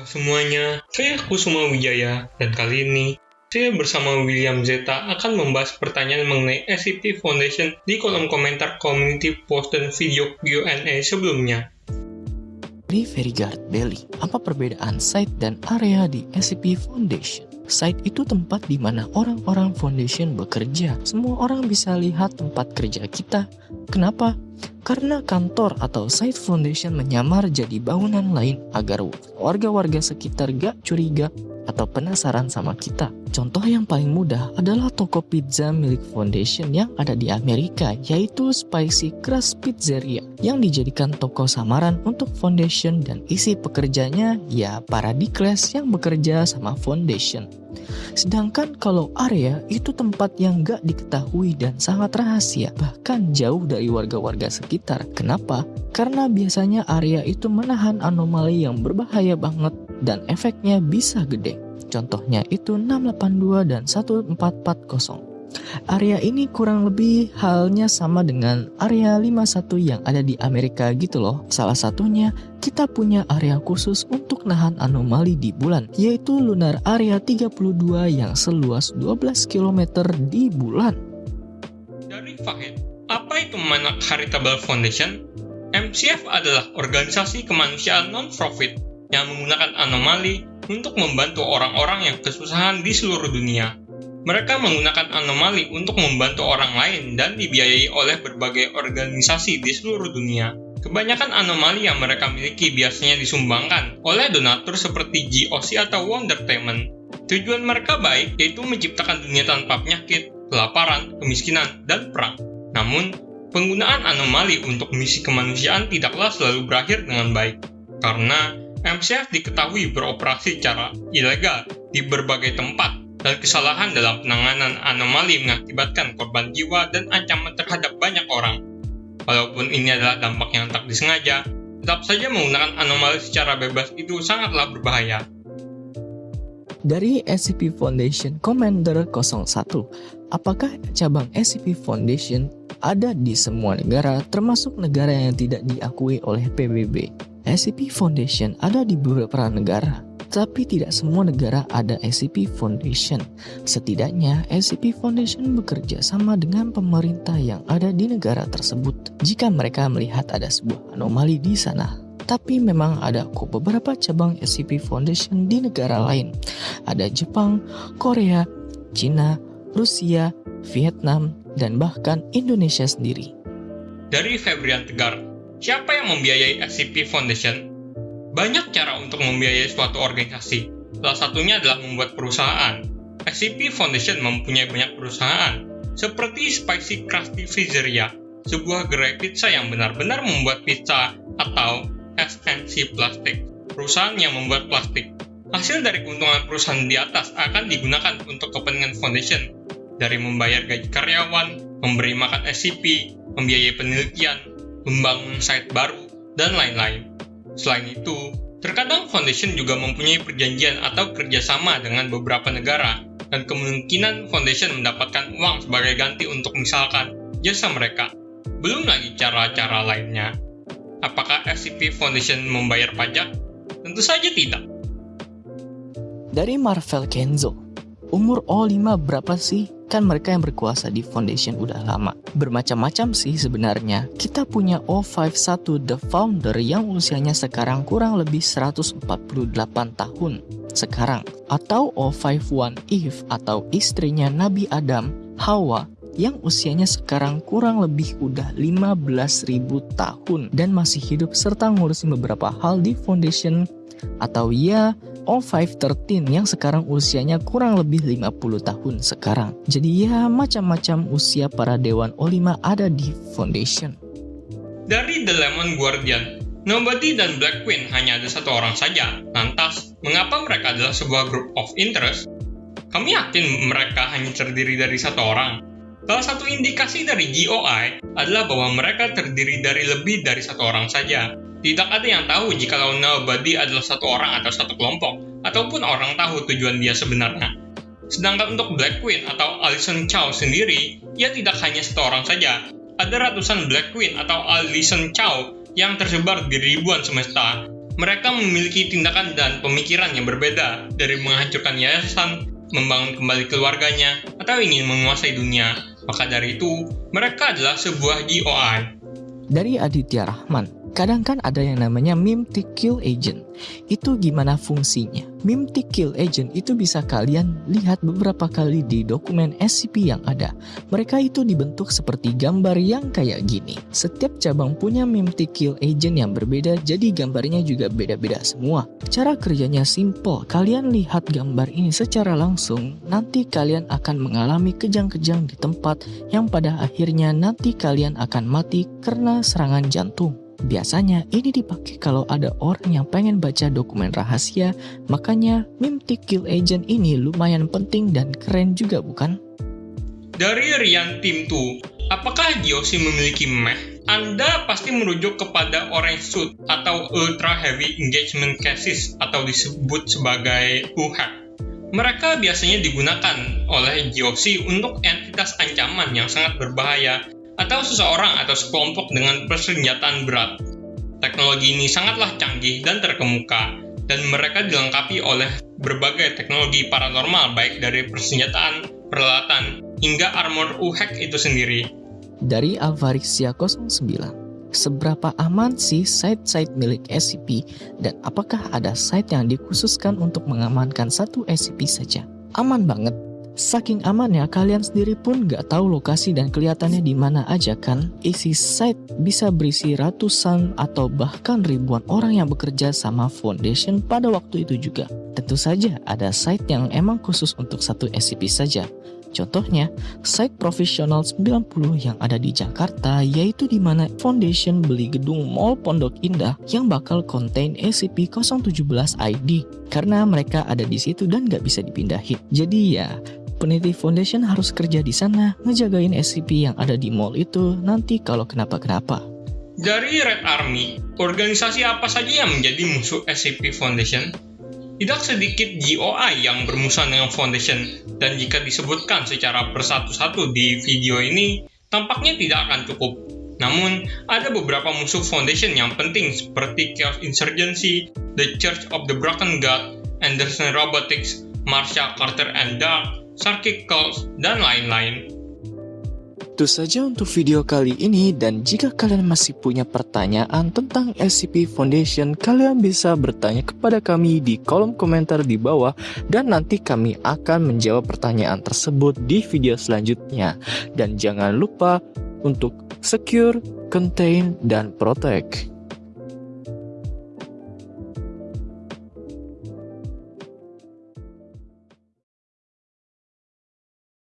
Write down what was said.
Halo semuanya, saya Kusuma Wijaya dan kali ini saya bersama William Zeta akan membahas pertanyaan mengenai SCP Foundation di kolom komentar community post dan video Q&A sebelumnya. Di Ferryguard Belly, apa perbedaan site dan area di SCP Foundation? Site itu tempat di mana orang-orang Foundation bekerja. Semua orang bisa lihat tempat kerja kita. Kenapa? Karena kantor atau site foundation menyamar jadi bangunan lain agar warga-warga sekitar gak curiga atau penasaran sama kita. Contoh yang paling mudah adalah toko pizza milik Foundation yang ada di Amerika, yaitu Spicy Crust Pizzeria, yang dijadikan toko samaran untuk Foundation dan isi pekerjanya ya para di kelas yang bekerja sama Foundation. Sedangkan kalau area itu tempat yang gak diketahui dan sangat rahasia, bahkan jauh dari warga-warga sekitar. Kenapa? Karena biasanya area itu menahan anomali yang berbahaya banget dan efeknya bisa gede. Contohnya itu 682 dan 1440. Area ini kurang lebih halnya sama dengan area 51 yang ada di Amerika gitu loh. Salah satunya, kita punya area khusus untuk nahan anomali di bulan, yaitu Lunar Area 32 yang seluas 12 km di bulan. Dari Fahid, apa itu Manak Charitable Foundation? MCF adalah organisasi kemanusiaan non-profit yang menggunakan anomali untuk membantu orang-orang yang kesusahan di seluruh dunia. Mereka menggunakan anomali untuk membantu orang lain dan dibiayai oleh berbagai organisasi di seluruh dunia. Kebanyakan anomali yang mereka miliki biasanya disumbangkan oleh donatur seperti GOC atau Wondertainment. Tujuan mereka baik yaitu menciptakan dunia tanpa penyakit, kelaparan, kemiskinan, dan perang. Namun, penggunaan anomali untuk misi kemanusiaan tidaklah selalu berakhir dengan baik. Karena MCF diketahui beroperasi secara ilegal di berbagai tempat dan kesalahan dalam penanganan anomali mengakibatkan korban jiwa dan ancaman terhadap banyak orang. Walaupun ini adalah dampak yang tak disengaja, tetap saja menggunakan anomali secara bebas itu sangatlah berbahaya. Dari SCP Foundation Commander 01, apakah cabang SCP Foundation ada di semua negara termasuk negara yang tidak diakui oleh PBB? SCP Foundation ada di beberapa negara, tapi tidak semua negara ada SCP Foundation. Setidaknya, SCP Foundation bekerja sama dengan pemerintah yang ada di negara tersebut jika mereka melihat ada sebuah anomali di sana. Tapi memang ada kok beberapa cabang SCP Foundation di negara lain. Ada Jepang, Korea, Cina, Rusia, Vietnam, dan bahkan Indonesia sendiri. Dari Febrian Tegar, siapa yang membiayai SCP Foundation? Banyak cara untuk membiayai suatu organisasi. Salah satunya adalah membuat perusahaan. SCP Foundation mempunyai banyak perusahaan, seperti Spicy Krusty Pizzeria, sebuah gerai pizza yang benar-benar membuat pizza, atau SNC Plastic, perusahaan yang membuat plastik. Hasil dari keuntungan perusahaan di atas akan digunakan untuk kepentingan foundation, dari membayar gaji karyawan, memberi makan SCP, membiayai penelitian, membangun site baru, dan lain-lain. Selain itu, terkadang foundation juga mempunyai perjanjian atau kerjasama dengan beberapa negara, dan kemungkinan foundation mendapatkan uang sebagai ganti untuk misalkan jasa mereka. Belum lagi cara-cara lainnya. Apakah SCP Foundation membayar pajak? Tentu saja tidak. Dari Marvel Kenzo, umur O5 berapa sih? Kan mereka yang berkuasa di Foundation udah lama. Bermacam-macam sih sebenarnya. Kita punya O51 The Founder yang usianya sekarang kurang lebih 148 tahun sekarang. Atau O51 Eve atau istrinya Nabi Adam, Hawa, yang usianya sekarang kurang lebih udah 15.000 tahun dan masih hidup serta ngurusin beberapa hal di Foundation atau ya O513 yang sekarang usianya kurang lebih 50 tahun sekarang. Jadi ya macam-macam usia para Dewan O5 ada di Foundation. Dari The Lemon Guardian, Nobody dan Black Queen hanya ada satu orang saja. Lantas, mengapa mereka adalah sebuah group of interest? Kami yakin mereka hanya terdiri dari satu orang. Salah satu indikasi dari GOI adalah bahwa mereka terdiri dari lebih dari satu orang saja. Tidak ada yang tahu jika nobody adalah satu orang atau satu kelompok, ataupun orang tahu tujuan dia sebenarnya. Sedangkan untuk Black Queen atau Alison Chow sendiri, ia tidak hanya satu orang saja. Ada ratusan Black Queen atau Alison Chow yang tersebar di ribuan semesta, Mereka memiliki tindakan dan pemikiran yang berbeda dari menghancurkan yayasan, membangun kembali keluarganya, atau ingin menguasai dunia. Maka dari itu, mereka adalah sebuah GOI. Dari Aditya Rahman, Kadang kan ada yang namanya kill agent. Itu gimana fungsinya? Kill agent itu bisa kalian lihat beberapa kali di dokumen SCP yang ada. Mereka itu dibentuk seperti gambar yang kayak gini. Setiap cabang punya kill agent yang berbeda jadi gambarnya juga beda-beda semua. Cara kerjanya simple. Kalian lihat gambar ini secara langsung, nanti kalian akan mengalami kejang-kejang di tempat yang pada akhirnya nanti kalian akan mati karena serangan jantung. Biasanya ini dipakai kalau ada orang yang pengen baca dokumen rahasia, makanya Mimtic Kill Agent ini lumayan penting dan keren juga bukan? Dari Rian Tim 2, apakah Giosi memiliki meh? Anda pasti merujuk kepada Orange Suit atau Ultra Heavy Engagement Cases atau disebut sebagai UHAC. Mereka biasanya digunakan oleh GOC untuk entitas ancaman yang sangat berbahaya atau seseorang atau sekelompok dengan persenjataan berat. Teknologi ini sangatlah canggih dan terkemuka, dan mereka dilengkapi oleh berbagai teknologi paranormal baik dari persenjataan, peralatan, hingga armor UHEC itu sendiri. Dari Alvarixia 09, seberapa aman sih site-site milik SCP dan apakah ada site yang dikhususkan untuk mengamankan satu SCP saja? Aman banget, Saking amannya, kalian sendiri pun gak tahu lokasi dan kelihatannya di mana aja kan? Isi site bisa berisi ratusan atau bahkan ribuan orang yang bekerja sama Foundation pada waktu itu juga. Tentu saja ada site yang emang khusus untuk satu SCP saja. Contohnya, site profesional 90 yang ada di Jakarta yaitu di mana Foundation beli gedung Mall Pondok Indah yang bakal contain SCP-017 ID karena mereka ada di situ dan gak bisa dipindahin. Jadi ya, peneliti foundation harus kerja di sana ngejagain SCP yang ada di mall itu nanti kalau kenapa-kenapa. Dari Red Army, organisasi apa saja yang menjadi musuh SCP Foundation? Tidak sedikit GOI yang bermusuhan dengan Foundation, dan jika disebutkan secara persatu-satu di video ini, tampaknya tidak akan cukup. Namun, ada beberapa musuh Foundation yang penting seperti Chaos Insurgency, The Church of the Broken God, Anderson Robotics, Marsha Carter and Dark, Sarkic Calls, dan lain-lain. Itu saja untuk video kali ini dan jika kalian masih punya pertanyaan tentang SCP Foundation, kalian bisa bertanya kepada kami di kolom komentar di bawah dan nanti kami akan menjawab pertanyaan tersebut di video selanjutnya. Dan jangan lupa untuk secure, contain, dan protect.